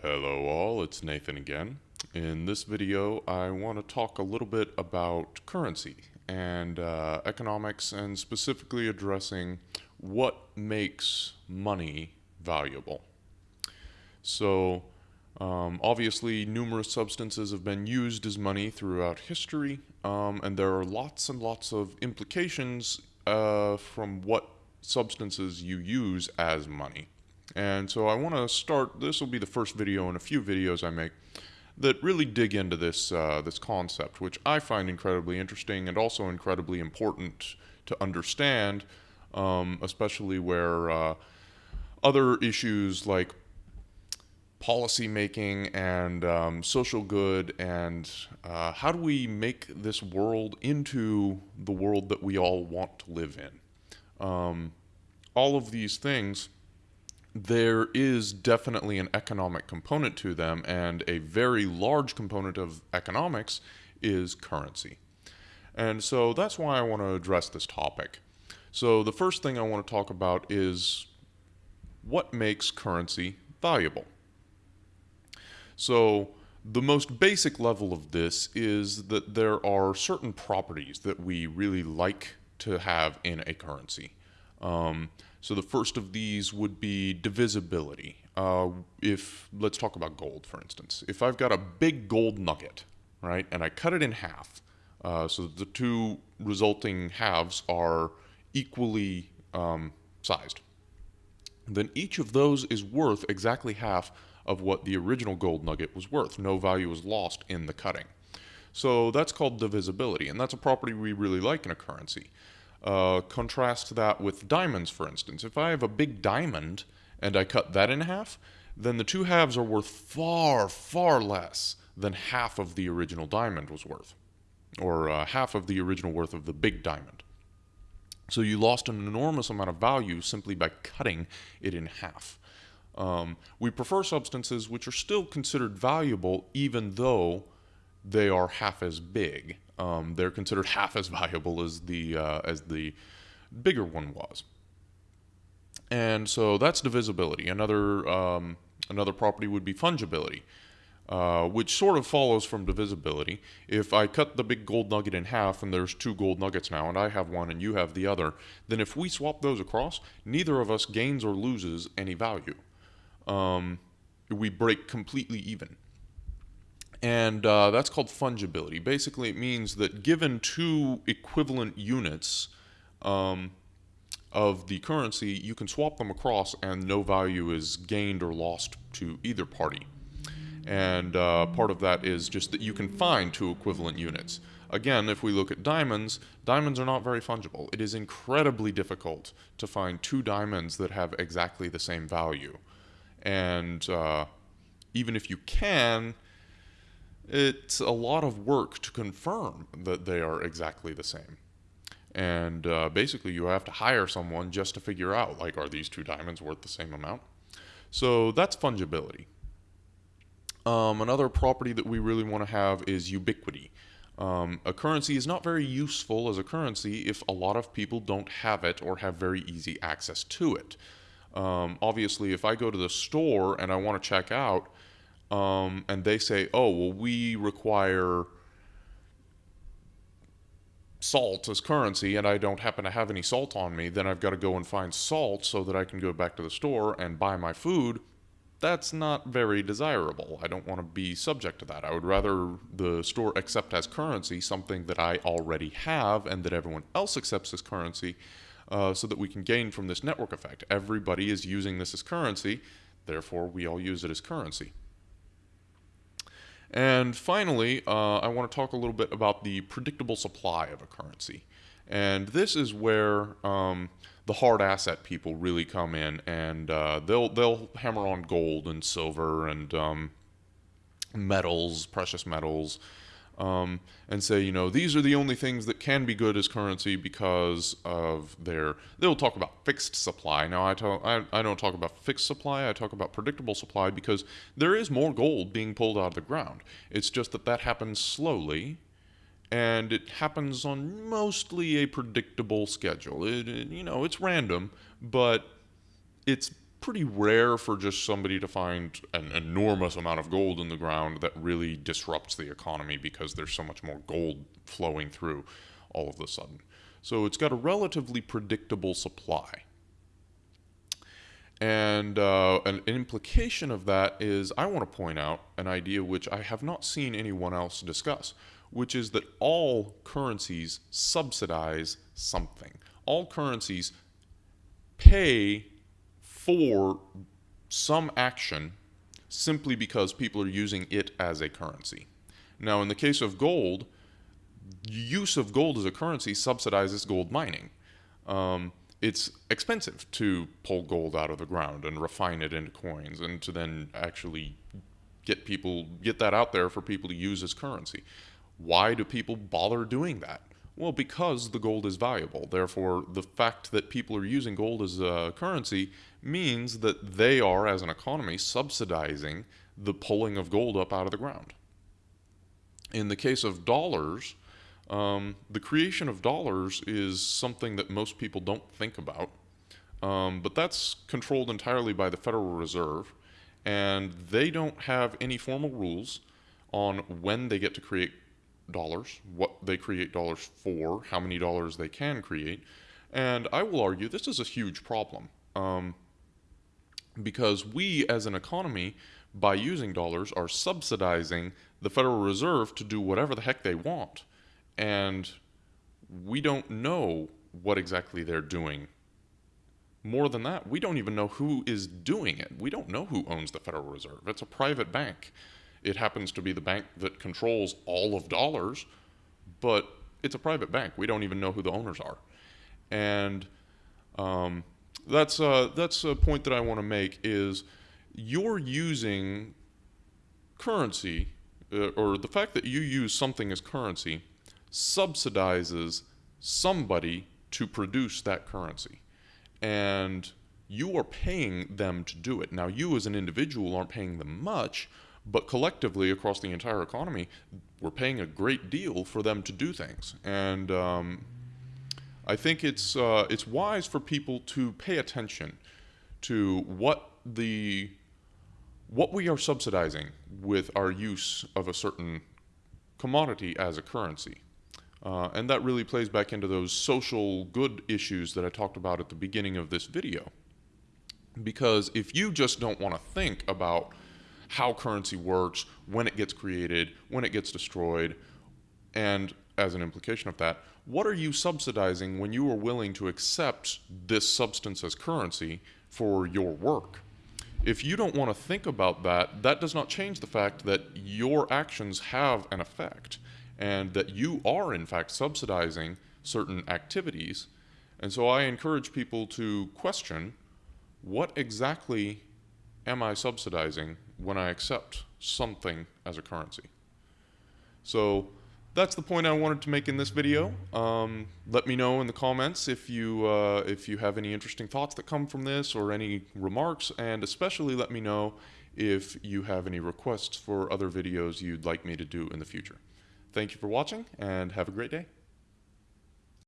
Hello all, it's Nathan again. In this video, I want to talk a little bit about currency and uh, economics and specifically addressing what makes money valuable. So, um, obviously, numerous substances have been used as money throughout history, um, and there are lots and lots of implications uh, from what substances you use as money. And so I want to start, this will be the first video in a few videos I make that really dig into this, uh, this concept, which I find incredibly interesting and also incredibly important to understand, um, especially where uh, other issues like policy making and um, social good and uh, how do we make this world into the world that we all want to live in. Um, all of these things there is definitely an economic component to them, and a very large component of economics is currency. And so that's why I want to address this topic. So the first thing I want to talk about is what makes currency valuable. So the most basic level of this is that there are certain properties that we really like to have in a currency. Um, so the first of these would be divisibility. Uh, if let's talk about gold, for instance. If I've got a big gold nugget, right, and I cut it in half, uh, so the two resulting halves are equally um, sized, then each of those is worth exactly half of what the original gold nugget was worth. No value is lost in the cutting. So that's called divisibility, and that's a property we really like in a currency. Uh, contrast that with diamonds, for instance. If I have a big diamond and I cut that in half, then the two halves are worth far, far less than half of the original diamond was worth, or uh, half of the original worth of the big diamond. So you lost an enormous amount of value simply by cutting it in half. Um, we prefer substances which are still considered valuable even though they are half as big um, they're considered half as valuable as the uh, as the bigger one was. And so that's divisibility. Another um, another property would be fungibility, uh, which sort of follows from divisibility. If I cut the big gold nugget in half and there's two gold nuggets now, and I have one and you have the other, then if we swap those across, neither of us gains or loses any value. Um, we break completely even and uh, that's called fungibility. Basically, it means that given two equivalent units um, of the currency, you can swap them across and no value is gained or lost to either party. And uh, part of that is just that you can find two equivalent units. Again, if we look at diamonds, diamonds are not very fungible. It is incredibly difficult to find two diamonds that have exactly the same value. And uh, even if you can, it's a lot of work to confirm that they are exactly the same. And uh, basically, you have to hire someone just to figure out, like, are these two diamonds worth the same amount? So that's fungibility. Um, another property that we really want to have is ubiquity. Um, a currency is not very useful as a currency if a lot of people don't have it or have very easy access to it. Um, obviously, if I go to the store and I want to check out, um, and they say, oh, well, we require salt as currency and I don't happen to have any salt on me, then I've got to go and find salt so that I can go back to the store and buy my food. That's not very desirable. I don't want to be subject to that. I would rather the store accept as currency something that I already have and that everyone else accepts as currency uh, so that we can gain from this network effect. Everybody is using this as currency, therefore we all use it as currency. And finally, uh, I want to talk a little bit about the predictable supply of a currency. And this is where um, the hard asset people really come in, and uh, they'll they'll hammer on gold and silver and um, metals, precious metals, um, and say, you know, these are the only things that can be good as currency because of their. They'll talk about fixed supply. Now, I, talk, I, I don't talk about fixed supply. I talk about predictable supply because there is more gold being pulled out of the ground. It's just that that happens slowly, and it happens on mostly a predictable schedule. It, it, you know, it's random, but it's pretty rare for just somebody to find an enormous amount of gold in the ground that really disrupts the economy because there's so much more gold flowing through all of a sudden. So it's got a relatively predictable supply. And uh, an, an, implication of that is I want to point out an idea which I have not seen anyone else discuss, which is that all currencies subsidize something. All currencies pay for some action simply because people are using it as a currency. Now, in the case of gold, use of gold as a currency subsidizes gold mining. Um, it's expensive to pull gold out of the ground and refine it into coins and to then actually get people get that out there for people to use as currency. Why do people bother doing that? Well, because the gold is valuable. Therefore, the fact that people are using gold as a currency means that they are, as an economy, subsidizing the pulling of gold up out of the ground. In the case of dollars, um, the creation of dollars is something that most people don't think about, um, but that's controlled entirely by the Federal Reserve, and they don't have any formal rules on when they get to create dollars, what they create dollars for, how many dollars they can create, and I will argue this is a huge problem. Um, because we as an economy, by using dollars, are subsidizing the Federal Reserve to do whatever the heck they want and we don't know what exactly they're doing. More than that, we don't even know who is doing it. We don't know who owns the Federal Reserve. It's a private bank. It happens to be the bank that controls all of dollars, but it's a private bank. We don't even know who the owners are. And um, that's, uh, that's a point that I want to make is you're using currency, uh, or the fact that you use something as currency subsidizes somebody to produce that currency. And you are paying them to do it. Now, you as an individual aren't paying them much, but collectively across the entire economy, we're paying a great deal for them to do things. And um, I think it's, uh, it's wise for people to pay attention to what the what we are subsidizing with our use of a certain commodity as a currency. Uh, and that really plays back into those social good issues that I talked about at the beginning of this video. Because if you just don't want to think about how currency works, when it gets created, when it gets destroyed, and as an implication of that, what are you subsidizing when you are willing to accept this substance as currency for your work? If you don't want to think about that, that does not change the fact that your actions have an effect and that you are in fact subsidizing certain activities. And so I encourage people to question what exactly am I subsidizing when I accept something as a currency? So that's the point I wanted to make in this video. Um, let me know in the comments if you, uh, if you have any interesting thoughts that come from this or any remarks, and especially let me know if you have any requests for other videos you'd like me to do in the future. Thank you for watching and have a great day.